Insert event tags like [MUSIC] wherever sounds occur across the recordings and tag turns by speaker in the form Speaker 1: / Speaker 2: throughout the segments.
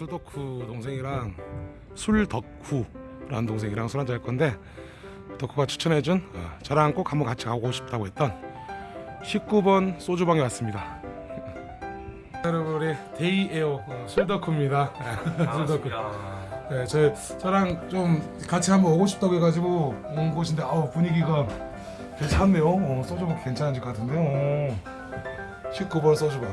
Speaker 1: 술덕후 동생이랑 술덕후라는 동생이랑 술 한잔 할 건데 덕후가 추천해준 어, 저랑 꼭 한번 같이 가고 싶다고 했던 19번 소주방에 왔습니다. [LAUGHS] 여러분 우리 데이에어 어, 술덕후입니다. 술덕후. 네, 저 저랑 좀 같이 한번 오고 싶다고 해가지고 온 곳인데 아우 분위기가 괜찮네요. 어, 소주방 괜찮은 집 같은데요. 어. 19번 소주방.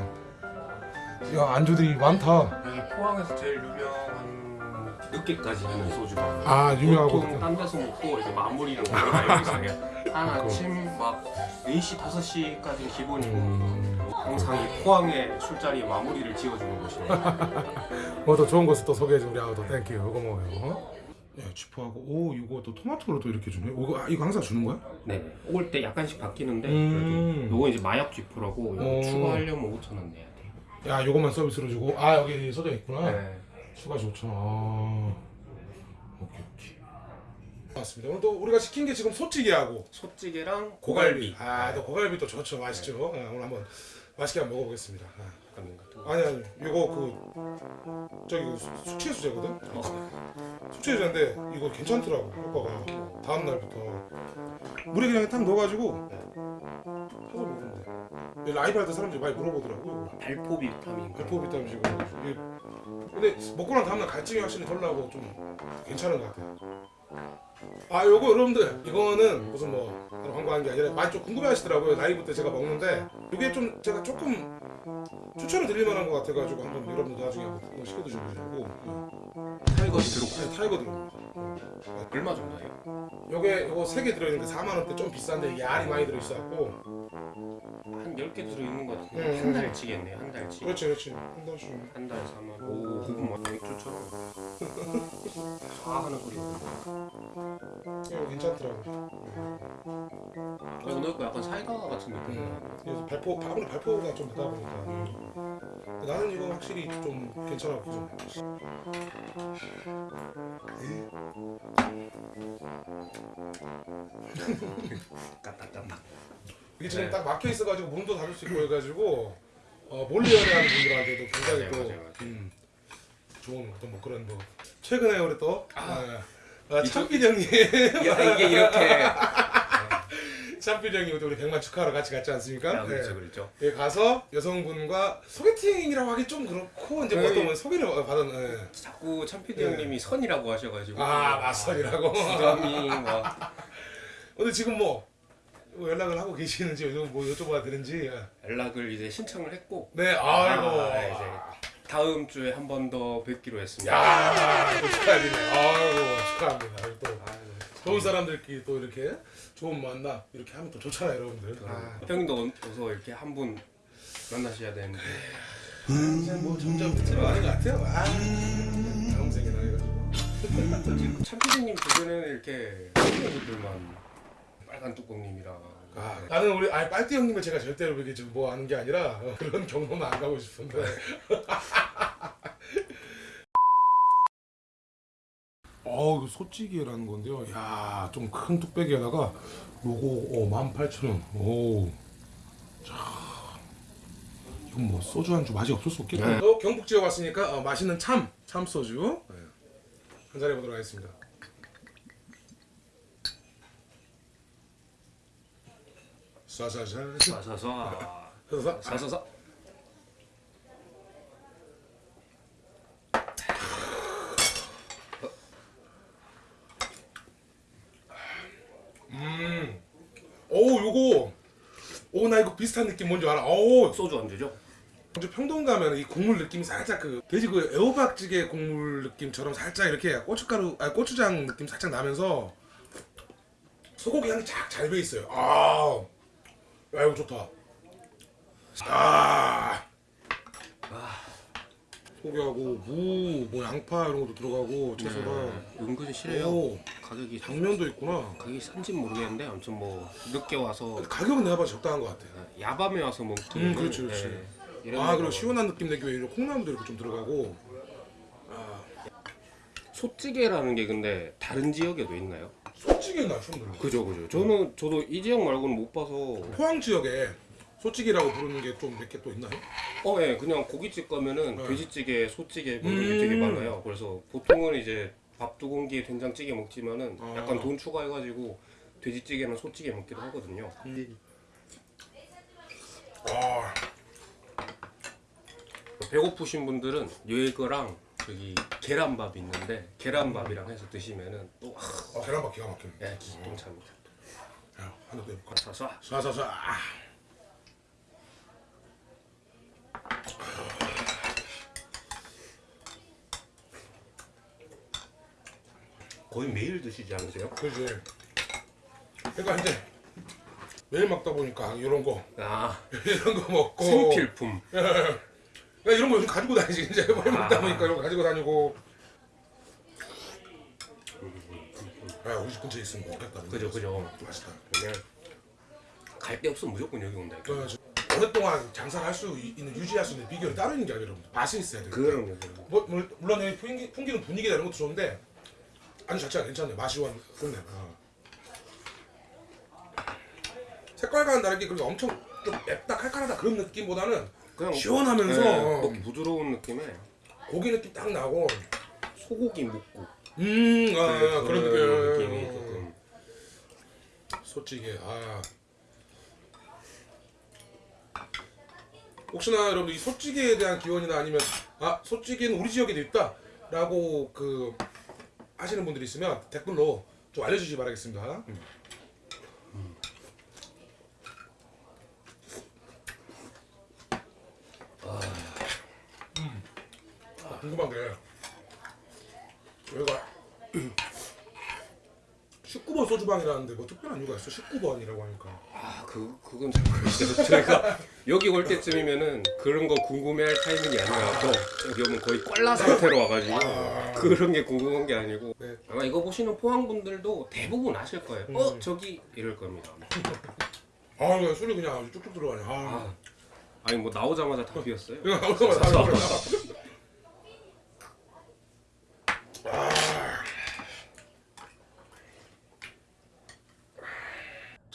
Speaker 1: 야 안주들이 많다.
Speaker 2: 포항에서 제일 유명한 늦게까지 하는 소주방.
Speaker 1: 아 유명하고.
Speaker 2: 보통 딴 데서 먹고 이제 마무리는 거의 알고 있어요. 한 아침 막 4시, 5시까지는 기본이고
Speaker 1: 음,
Speaker 2: 항상 이 포항의 술자리 마무리를 지어주는 곳이네요. [LAUGHS]
Speaker 1: 뭐더 좋은 곳을 또 소개해줘 우리 아우도 thank you. 이거 먹어요. 어? 야 쥐포하고 오 이거 또 토마토로 또 이렇게 주네. 이거 아, 이거 항상 주는 거야?
Speaker 2: 네. 올 때 약간씩 바뀌는데
Speaker 1: 음.
Speaker 2: 그래도 요거 이제 마약 이거
Speaker 1: 어.
Speaker 2: 추가하려면 5천 원 내야 돼요.
Speaker 1: 야 이것만 서비스로 주고 아 여기 써져 있구나.
Speaker 2: 네.
Speaker 1: 추가 좋죠. 아. 오케이 오케이. 맞습니다. 오늘 또 우리가 시킨 게 지금 소찌개하고
Speaker 2: 소찌개랑
Speaker 1: 고갈비.
Speaker 2: 고갈비.
Speaker 1: 아, 또 고갈비 또 좋죠. 맛있죠. 아, 오늘 한번 맛있게 한번 먹어보겠습니다. 아. 아니 아니 이거 그 저기 그 수- 숙취해소제거든.
Speaker 2: 어.
Speaker 1: 숙취해소제인데 이거 괜찮더라고 효과가 다음 날부터 물에 그냥 딱 넣어가지고 돼. 이 라이브 할때 사람들이 많이 물어보더라고. 이거.
Speaker 2: 발포 비타민.
Speaker 1: 발포 비타민이고. 근데 먹고 난 다음날 갈증이 확실히 덜 나고 좀 괜찮은 것 같아요. 아 요거 여러분들 이거는 무슨 뭐 광고한 게 아니라 많이 좀 궁금해 하시더라고요 라이브 때 제가 먹는데 이게 좀 제가 조금 추천을 드릴 만한 것 같아가지고 한번 여러분들 나중에 한번 시켜 드셔보시라고
Speaker 2: 타이거 들어.
Speaker 1: 네, 타이거 들어
Speaker 2: 얼마 정도예요?
Speaker 1: 요게 요거 세개 들어있는 게 4만 원대 좀 비싼데 이게 알이 많이 들어있어갖고
Speaker 2: 한 10개 들어 있는 것 같은데.
Speaker 1: 음.
Speaker 2: 한 달치겠네 한 달치.
Speaker 1: 그렇지 그렇지. 한 달씩
Speaker 2: 한 달에 4만 오 그건 막 맥주처럼 아 하나 끓이거든요
Speaker 1: 이거 괜찮더라고.
Speaker 2: 그래서 넣고 약간 사이다 같은 느낌
Speaker 1: 음, 그래서 발포 아무래도 발포가 좀 되다 보니까. 근데 나는 이거 확실히 좀 괜찮아 좀
Speaker 2: 까딱까딱
Speaker 1: 이게 지금
Speaker 2: 네.
Speaker 1: 딱 막혀 있어가지고 문도 닫을 수 있고 해가지고 어, 몰래 연애하는 분들한테도 굉장히
Speaker 2: 맞아요,
Speaker 1: 또
Speaker 2: 맞아요, 맞아요.
Speaker 1: 음, 좋은 어떤 뭐 그런 뭐 최근에 우리 또 아, 아,
Speaker 2: 이쪽-
Speaker 1: 참필 형님
Speaker 2: 야 이게 이렇게 [LAUGHS]
Speaker 1: 참필 형님 또 우리 백만 축하하러 같이 갔지 않습니까?
Speaker 2: 아, 그렇죠
Speaker 1: 네.
Speaker 2: 그렇죠
Speaker 1: 예, 가서 여성분과 소개팅이라고 하기 좀 그렇고 이제 뭐
Speaker 2: 네.
Speaker 1: 어떤 분 소개를 받은 예.
Speaker 2: 자꾸 참피디
Speaker 1: 네.
Speaker 2: 형님이 선이라고 하셔가지고
Speaker 1: 아 맞선이라고
Speaker 2: 부담이 막 [LAUGHS]
Speaker 1: 근데 지금 뭐, 뭐 연락을 하고 계시는지 요즘 뭐 여쭤봐야 되는지
Speaker 2: 연락을 이제 신청을 했고
Speaker 1: 네 아이고
Speaker 2: 아, 이제 다음 주에 한 번 더 뵙기로 했습니다
Speaker 1: 야, 축하드리네. 아이고, 축하합니다. 또
Speaker 2: 아유,
Speaker 1: 좋은 사람들끼리 또 이렇게 좋은 만남 이렇게 하면 또 좋잖아요, 여러분들. 아,
Speaker 2: 형님도 어서 이렇게 한 분 만나셔야 되는데
Speaker 1: 이제 뭐 점점 끝으로 가는 것 같아요. 아, 다음 생이나 해가지고. [LAUGHS]
Speaker 2: 참피디님 주변에는 이렇게 친구들만 빨간 뚜껑님이랑
Speaker 1: 아, 나는 우리 아 빨띠 형님을 제가 절대로 이렇게 좀뭐 하는 게 아니라 어, [LAUGHS] 그런 경험은 안 가고 싶은데. [LAUGHS] 어, 이거 소찌개라는 건데요. 야, 좀 큰 뚝배기에다가 요거 어, 18,000원. 오. 자. 이건 뭐 소주 한주 맛이 없을 수 없겠다.
Speaker 2: 네.
Speaker 1: 또 경북 지역 왔으니까 어, 맛있는 참, 참 소주. 네. 한잔 해보도록 하겠습니다. 쏴쏴쏴.
Speaker 2: 사사사
Speaker 1: 그래서
Speaker 2: 사사사
Speaker 1: 음. 오, 요거. 오, 나 이거 비슷한 느낌 뭔지 알아. 오,
Speaker 2: 소주 안주죠?
Speaker 1: 먼저 평동 가면 이 국물 느낌이 살짝 그 돼지 그 애호박찌개 국물 느낌처럼 살짝 이렇게 고춧가루, 아 고추장 느낌 살짝 나면서 소고기 향이 쫙 잘 배 있어요. 아, 야 이거 좋다. 아, 소고기하고 무, 뭐 양파 이런 것도 들어가고 채소가.
Speaker 2: 은근히 실해요
Speaker 1: 오,
Speaker 2: 가격이
Speaker 1: 당면도 있구나.
Speaker 2: 가격이 산지 모르겠는데 아무튼 뭐 늦게 와서
Speaker 1: 가격은 내가 봐도 적당한 것 같아.
Speaker 2: 야밤에 와서 먹기
Speaker 1: 음, 그렇지, 그렇지.
Speaker 2: 이런
Speaker 1: 아 그리고 시원한 느낌 내기 위해 이런 콩나물도 이렇게 좀 들어가고
Speaker 2: 소찌개라는 게 근데 다른 지역에도 있나요?
Speaker 1: 나 처음 들어
Speaker 2: 그죠 그죠 저는 저도 이 지역 말고는 못 봐서
Speaker 1: 포항 지역에 소찌개라고 부르는 게 좀 몇 개 또 있나요?
Speaker 2: 어, 예, 그냥 고깃집 가면은
Speaker 1: 네.
Speaker 2: 돼지찌개, 소찌개 뭐 이런 게
Speaker 1: 음.
Speaker 2: 되게 많아요. 그래서 보통은 이제 밥 두 공기에 된장찌개 먹지만은
Speaker 1: 아.
Speaker 2: 약간 돈 추가해가지고 돼지찌개나 소찌개 먹기도 하거든요.
Speaker 1: 아,
Speaker 2: 배고프신 분들은 얘거랑 저기 계란밥 있는데 계란밥이랑 해서 드시면은 또 아,
Speaker 1: 아 계란밥 기가 막히네.
Speaker 2: 예, 기똥차입니다.
Speaker 1: 야, 하나 더 해볼까?
Speaker 2: 쏴쏴.
Speaker 1: 쏴쏴쏴. 아.
Speaker 2: 거의 매일 드시지 않으세요?
Speaker 1: 그지. 그러니까 이제 매일 먹다 보니까 이런 거
Speaker 2: 아, [LAUGHS]
Speaker 1: 이런 거 먹고
Speaker 2: 생필품.
Speaker 1: 그 러니까 이런 거 요즘 가지고 다니지 이제 매일 먹다 보니까 이런 거 가지고 다니고. 아 우리 집 근처에 있으면 좋겠다.
Speaker 2: 그죠, 그죠.
Speaker 1: 맛있다.
Speaker 2: 그냥 갈 데 없으면 무조건 여기 온다.
Speaker 1: 그 오랫동안 장사를 할 수 있는 유지할 수 있는 비결이 따로 있는 게 아니라 맛이 있어야 돼요.
Speaker 2: 그럼요. 그럼요.
Speaker 1: 뭐, 물- 물론 여기 풍기, 풍기는 분위기나 이런 것도 좋은데 안주 자체가 괜찮네요. 맛이 원 끝내. 어. 색깔과는 다르게 그렇게 엄청 좀 맵다 칼칼하다 그런 느낌보다는
Speaker 2: 그냥
Speaker 1: 시원하면서.
Speaker 2: 네,
Speaker 1: 어,
Speaker 2: 뭐 부드러운 느낌에
Speaker 1: 고기 느낌 딱 나고
Speaker 2: 소고기 묵국.
Speaker 1: 음 아,
Speaker 2: 네,
Speaker 1: 그런
Speaker 2: 느낌이
Speaker 1: 느낌
Speaker 2: 조금
Speaker 1: 솔직히 아. 혹시나 여러분 이 소찌개에 대한 기원이나 아니면 아 소찌개는 우리 지역에도 있다라고 그 하시는 분들이 있으면 댓글로 좀 알려주시기 바라겠습니다. 음. 궁금한 게 여기가 [CLEARS THROAT] 19번 소주방이라는데 뭐 특별한 이유가 있어? 19번이라고 하니까
Speaker 2: 아, 그 그건 잘 모르겠어요. [LAUGHS] 저희가 여기 올 때쯤이면은 그런 거 궁금해할 타이밍이 아니라서 여기 오면 거의 꽐라 상태로 와가지고 그런 게 궁금한 게 아니고
Speaker 1: 네.
Speaker 2: 아마 이거 보시는 포항 분들도 대부분 아실 거예요. 어 저기 이럴 겁니다. [LAUGHS]
Speaker 1: 아 술이 그냥 쭉쭉 들어가네. 아,
Speaker 2: 아, 아니 뭐 나오자마자.
Speaker 1: 이거 [LAUGHS] 나오자마자 다 들어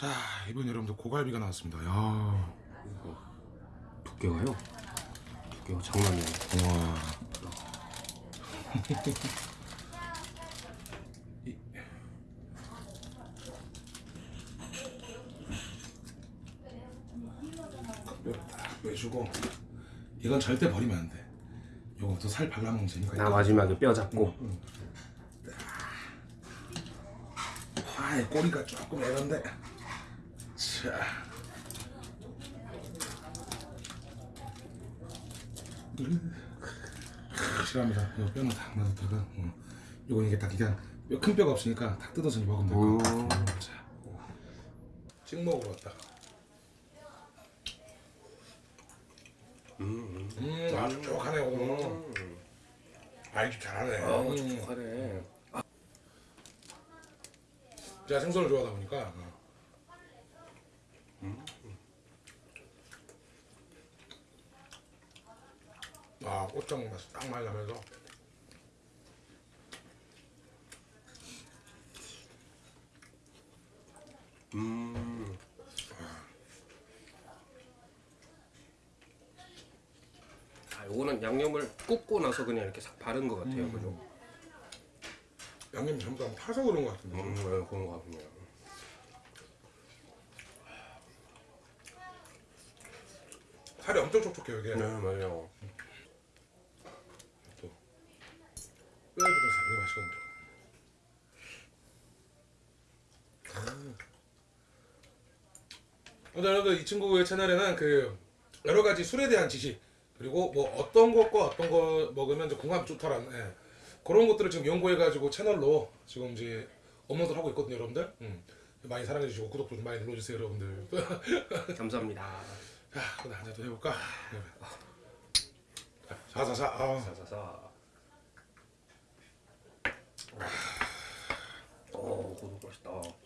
Speaker 1: 자 이번 여러분들 고갈비가 나왔습니다. 야,
Speaker 2: 두께가요? 두께가 장난이 아니에요.
Speaker 1: 와. [LAUGHS] 빼주고 이건 절대 버리면 안 돼. 요거 또살 발라먹는 재미가
Speaker 2: 나
Speaker 1: 있다.
Speaker 2: 마지막에 뼈 잡고
Speaker 1: 아, 꼬리가 조금 애런데. 자. 싫어합니다. 이거 뼈는 딱 놔뒀다가, 어. 요거 이게 딱 그냥 뼈, 큰 뼈가 없으니까 딱 뜯어서 먹으면 될것 같아요. 자. 찍먹으러 왔다.
Speaker 2: 음,
Speaker 1: 음, 아, 촉촉하네, 오늘.
Speaker 2: 음.
Speaker 1: 아, 이집 잘하네.
Speaker 2: 아
Speaker 1: 음.
Speaker 2: 촉촉하네.
Speaker 1: 제가 생선을 좋아하다 보니까. 어. 아, 꽃장 맛이 딱 많이 나면서.
Speaker 2: 음. 아, 요거는 양념을 굽고 나서 그냥 이렇게 싹 바른 것 같아요, 그죠?
Speaker 1: 양념이 전부 다 타서 그런 것 같은데.
Speaker 2: 음, 네, 그런 것 같네요.
Speaker 1: 살이 엄청 촉촉해요, 이게.
Speaker 2: 네, 맞아요.
Speaker 1: 또. 뼈에 붙은 살이 맛있거든요. 근데 여러분들 이 친구의 채널에는 그 여러 가지 술에 대한 지식 그리고 뭐 어떤 것과 어떤 거 먹으면 이제 궁합이 좋다라는 예. 그런 것들을 지금 연구해가지고 채널로 지금 이제 업로드를 하고 있거든요, 여러분들. 음. 많이 사랑해주시고 구독도 좀 많이 눌러주세요, 여러분들. [LAUGHS]
Speaker 2: 감사합니다.
Speaker 1: 자, 그럼 한잔 더 해볼까? 자, 사사사. 아.
Speaker 2: 사사사. 오, 고소 맛있다.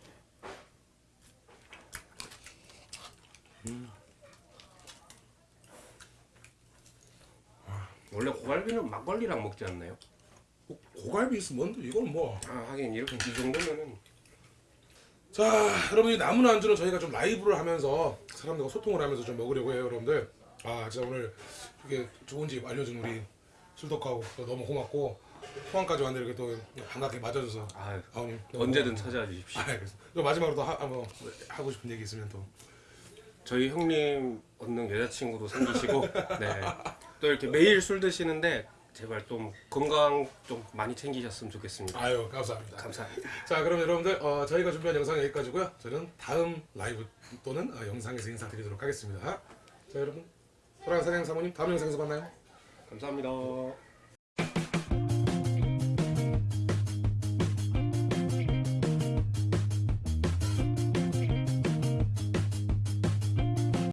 Speaker 2: 원래 고갈비는 막걸리랑 먹지 않나요?
Speaker 1: 고- 고갈비 있으면 이건 뭐.
Speaker 2: 아 하긴 이렇게 이 정도면은.
Speaker 1: 자 여러분 이 남은 안주는 저희가 좀 라이브를 하면서 사람들과 소통을 하면서 좀 먹으려고 해요 여러분들. 아 진짜 오늘 이게 좋은 집 알려준 우리 술덕하고 또 너무 고맙고 포항까지 왔는데 이렇게 또 반갑게 맞아줘서.
Speaker 2: 아,
Speaker 1: 아버님
Speaker 2: 언제든 찾아와 주십시오.
Speaker 1: 아, 마지막으로 또 하, 뭐, 하고 싶은 얘기 있으면 또
Speaker 2: 저희 형님 얻는 여자친구도 생기시고 [LAUGHS] 네. 또 이렇게 매일 술 드시는데 제발 좀 건강 좀 많이 챙기셨으면 좋겠습니다.
Speaker 1: 아유 감사합니다.
Speaker 2: 감사합니다.
Speaker 1: 자 그럼 여러분들 어, 저희가 준비한 영상 여기까지고요. 저는 다음 라이브 또는 어, 영상에서 인사드리도록 하겠습니다. 자 여러분 소랑 사장 사모님 다음 영상에서 만나요.
Speaker 2: 감사합니다.